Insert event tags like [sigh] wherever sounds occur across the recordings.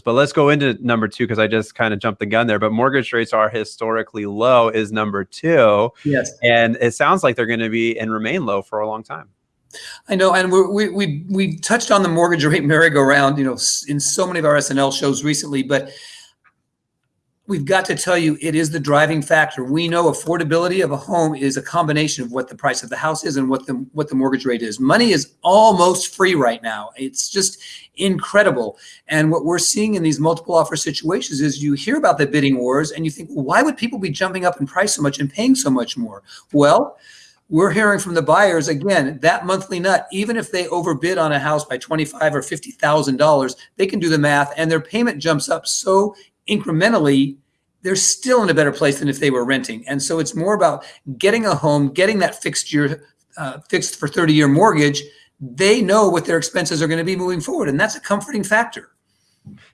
But let's go into number two because I just kind of jumped the gun there. But mortgage rates are historically low is number two. Yes. And it sounds like they're going to be and remain low for a long time. I know, and we we we touched on the mortgage rate [laughs] merry-go-round, you know, in so many of our SNL shows recently, but we've got to tell you it is the driving factor. We know affordability of a home is a combination of what the price of the house is and what the what the mortgage rate is. Money is almost free right now. It's just incredible. And what we're seeing in these multiple offer situations is you hear about the bidding wars and you think, well, why would people be jumping up in price so much and paying so much more? Well, we're hearing from the buyers again that monthly nut even if they overbid on a house by 25 or 50 thousand dollars they can do the math and their payment jumps up so incrementally they're still in a better place than if they were renting. And so it's more about getting a home getting that fixed year uh, fixed for 30 year mortgage. They know what their expenses are going to be moving forward and that's a comforting factor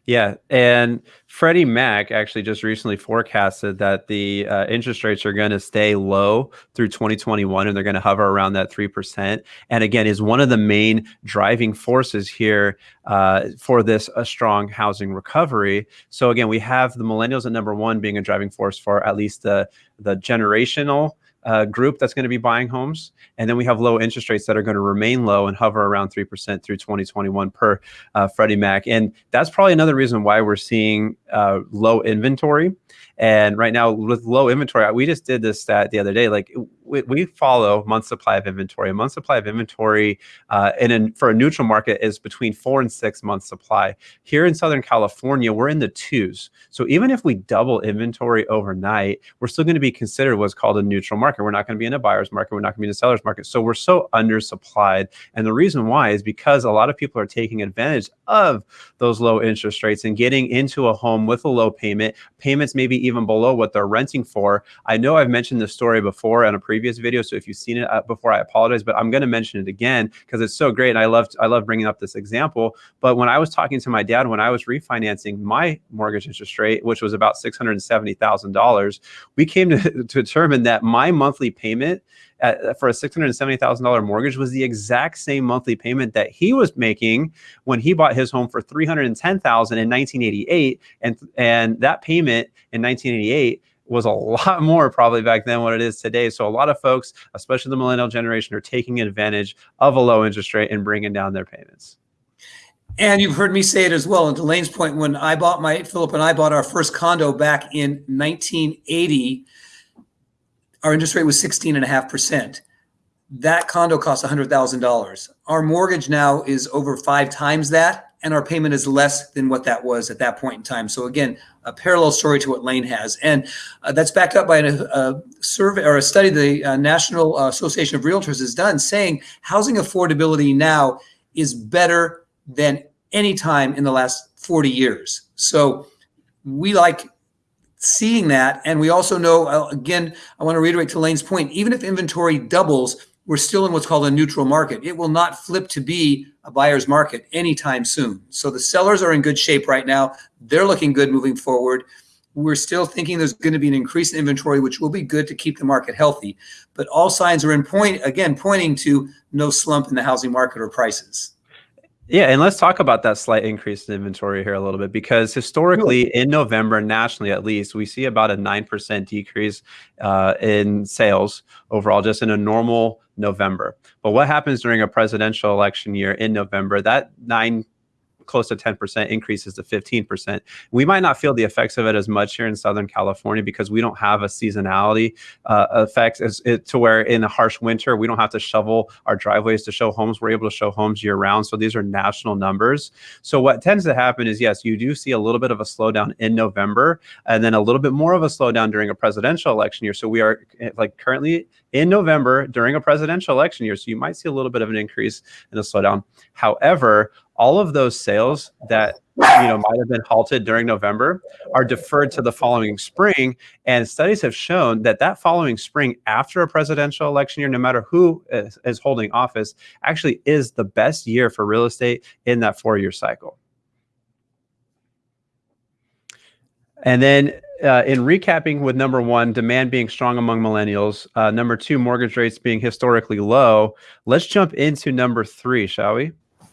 yeah, and Freddie Mac actually just recently forecasted that the uh, interest rates are going to stay low through 2021, and they're going to hover around that three percent. And again, is one of the main driving forces here uh, for this a strong housing recovery. So again, we have the millennials at number one being a driving force for at least the the generational uh, group that's going to be buying homes. And then we have low interest rates that are going to remain low and hover around 3% through 2021 per uh, Freddie Mac. And that's probably another reason why we're seeing uh, low inventory. And right now, with low inventory, we just did this stat the other day. Like we, we follow month supply of inventory. A month supply of inventory uh, in a, for a neutral market is between four and six months supply. Here in Southern California, we're in the twos. So even if we double inventory overnight, we're still going to be considered what's called a neutral market. We're not going to be in a buyer's market. We're not going to be in a seller's market. So we're so undersupplied. And the reason why is because a lot of people are taking advantage of those low interest rates and getting into a home with a low payment, payments maybe even below what they're renting for. I know I've mentioned this story before in a previous video, so if you've seen it uh, before, I apologize, but I'm going to mention it again because it's so great, and I love I love bringing up this example. But when I was talking to my dad when I was refinancing my mortgage interest rate, which was about six hundred and seventy thousand dollars, we came to, [laughs] to determine that my monthly payment at, for a $670,000 mortgage was the exact same monthly payment that he was making when he bought his home for 310,000 in 1988 and and that payment in 1988 was a [laughs] lot more probably back then what it is today. So a lot of folks, especially the millennial generation, are taking advantage of a low interest rate and bringing down their payments. And you've heard me say it as well. And to Lane's point, when I bought my Philip and I bought our first condo back in 1980, our interest rate was 16 and a half percent. That condo cost $100,000. Our mortgage now is over five times that, and our payment is less than what that was at that point in time. So again, a parallel story to what Lane has, and uh, that's backed up by a, a, survey or a study the uh, National Association of Realtors has done, saying housing affordability now is better than any time in the last 40 years. So we like seeing that. And we also know, uh, again, I want to reiterate to Lane's point, even if inventory doubles, we're still in what's called a neutral market. It will not flip to be a buyer's market anytime soon. So the sellers are in good shape right now. They're looking good moving forward. We're still thinking there's going to be an increase in inventory, which will be good to keep the market healthy. But all signs are in point, again, pointing to no slump in the housing market or prices. Yeah, and let's talk about that slight increase in inventory here a little bit because historically, in November, nationally at least, we see about a 9% decrease uh, in sales overall, just in a normal November. But what happens during a presidential election year in November? That 9 close to 10% increases to 15%. We might not feel the effects of it as much here in Southern California because we don't have a seasonality uh, effect as it, to where in a harsh winter, we don't have to shovel our driveways to show homes. We're able to show homes year round. So these are national numbers. So what tends to happen is, yes, you do see a little bit of a slowdown in November and then a little bit more of a slowdown during a presidential election year. So we are eh, like currently in November during a presidential election year. So you might see a little bit of an increase in a slowdown. However, all of those sales that you know might have been halted during November are deferred to the following spring. And studies have shown that that following spring after a presidential election year, no matter who is, is holding office, actually is the best year for real estate in that four-year cycle. And then uh, in recapping with number one, demand being strong among millennials, uh, number two, mortgage rates being historically low, let's jump into number three, shall we?